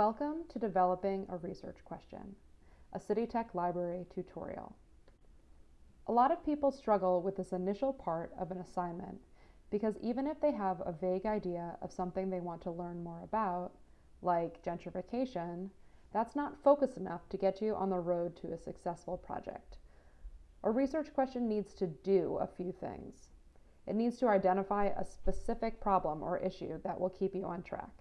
Welcome to Developing a Research Question, a CityTech Library tutorial. A lot of people struggle with this initial part of an assignment because even if they have a vague idea of something they want to learn more about, like gentrification, that's not focused enough to get you on the road to a successful project. A research question needs to do a few things. It needs to identify a specific problem or issue that will keep you on track.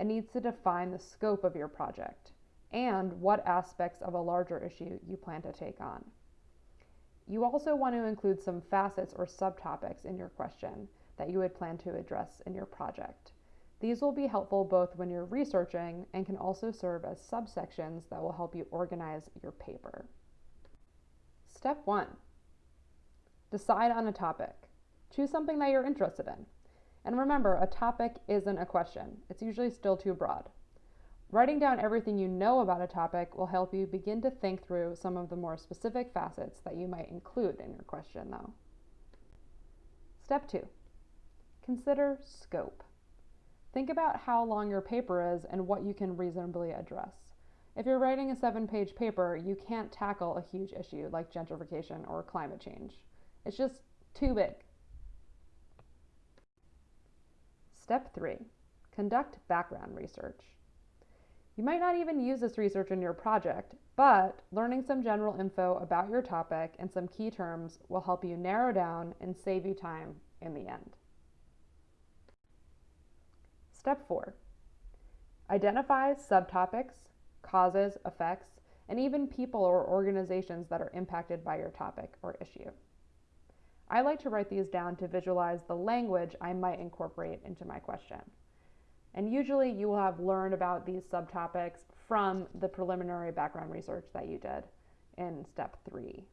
It needs to define the scope of your project and what aspects of a larger issue you plan to take on. You also want to include some facets or subtopics in your question that you would plan to address in your project. These will be helpful both when you're researching and can also serve as subsections that will help you organize your paper. Step one, decide on a topic. Choose something that you're interested in. And remember, a topic isn't a question. It's usually still too broad. Writing down everything you know about a topic will help you begin to think through some of the more specific facets that you might include in your question, though. Step two, consider scope. Think about how long your paper is and what you can reasonably address. If you're writing a seven page paper, you can't tackle a huge issue like gentrification or climate change. It's just too big. Step three, conduct background research. You might not even use this research in your project, but learning some general info about your topic and some key terms will help you narrow down and save you time in the end. Step four, identify subtopics, causes, effects, and even people or organizations that are impacted by your topic or issue. I like to write these down to visualize the language I might incorporate into my question. And usually you will have learned about these subtopics from the preliminary background research that you did in step three.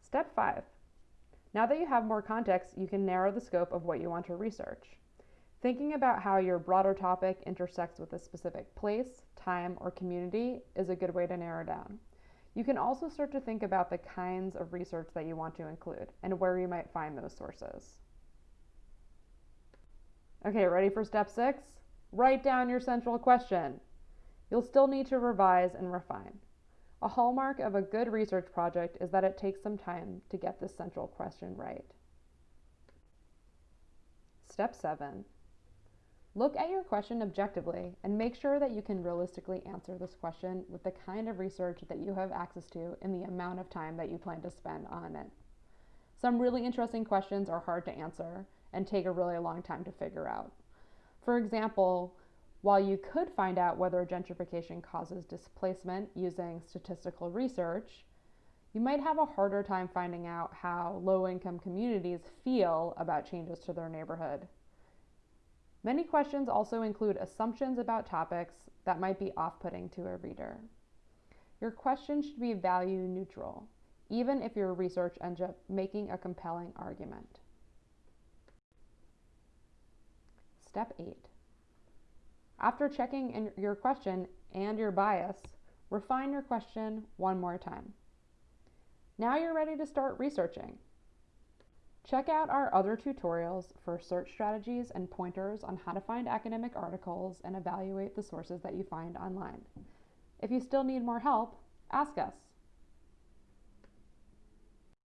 Step five. Now that you have more context, you can narrow the scope of what you want to research. Thinking about how your broader topic intersects with a specific place, time, or community is a good way to narrow down. You can also start to think about the kinds of research that you want to include and where you might find those sources. Okay, ready for step six? Write down your central question. You'll still need to revise and refine. A hallmark of a good research project is that it takes some time to get this central question right. Step seven, Look at your question objectively and make sure that you can realistically answer this question with the kind of research that you have access to in the amount of time that you plan to spend on it. Some really interesting questions are hard to answer and take a really long time to figure out. For example, while you could find out whether gentrification causes displacement using statistical research, you might have a harder time finding out how low income communities feel about changes to their neighborhood Many questions also include assumptions about topics that might be off-putting to a reader. Your question should be value neutral, even if your research ends up making a compelling argument. Step 8. After checking your question and your bias, refine your question one more time. Now you're ready to start researching. Check out our other tutorials for search strategies and pointers on how to find academic articles and evaluate the sources that you find online. If you still need more help, ask us.